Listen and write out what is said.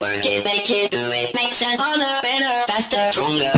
Work it, make it, do it, makes us harder, better, faster, stronger.